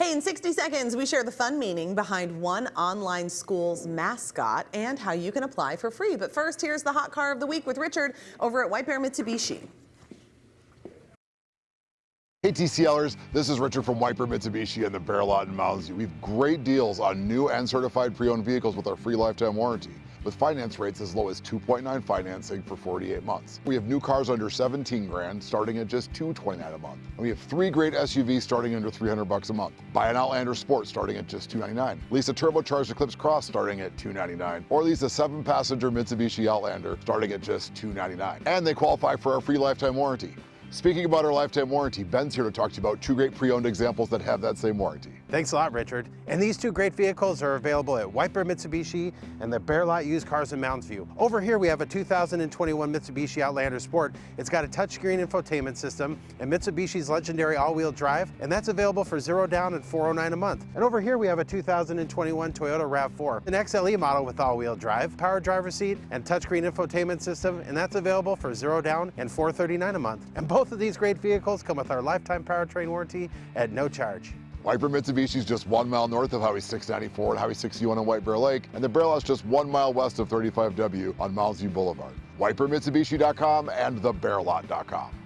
Hey, in 60 seconds, we share the fun meaning behind one online school's mascot and how you can apply for free. But first, here's the hot car of the week with Richard over at White Bear Mitsubishi. Hey TCLers, this is Richard from White Bear Mitsubishi and the Bear Lot in Mounds. We have great deals on new and certified pre-owned vehicles with our free lifetime warranty with finance rates as low as 2.9 financing for 48 months. We have new cars under 17 grand starting at just 229 a month. And we have three great SUVs starting under 300 bucks a month. Buy an Outlander Sport starting at just 299. Lease a turbocharged Eclipse Cross starting at 299 or lease a seven passenger Mitsubishi Outlander starting at just 299. And they qualify for our free lifetime warranty. Speaking about our lifetime warranty, Ben's here to talk to you about two great pre-owned examples that have that same warranty. Thanks a lot, Richard. And these two great vehicles are available at Bear Mitsubishi and the Bear Lot Used Cars in Mounds View. Over here, we have a 2021 Mitsubishi Outlander Sport. It's got a touchscreen infotainment system and Mitsubishi's legendary all-wheel drive, and that's available for zero down and 409 a month. And over here, we have a 2021 Toyota RAV4, an XLE model with all-wheel drive, power driver seat, and touchscreen infotainment system, and that's available for zero down and 439 a month. And both both of these great vehicles come with our lifetime powertrain warranty at no charge. Bear Mitsubishi is just one mile north of Highway 694 and Highway 61 on White Bear Lake, and the Bear is just one mile west of 35W on Mounds View Boulevard. WhiteBearMitsubishi.com and thebearlot.com.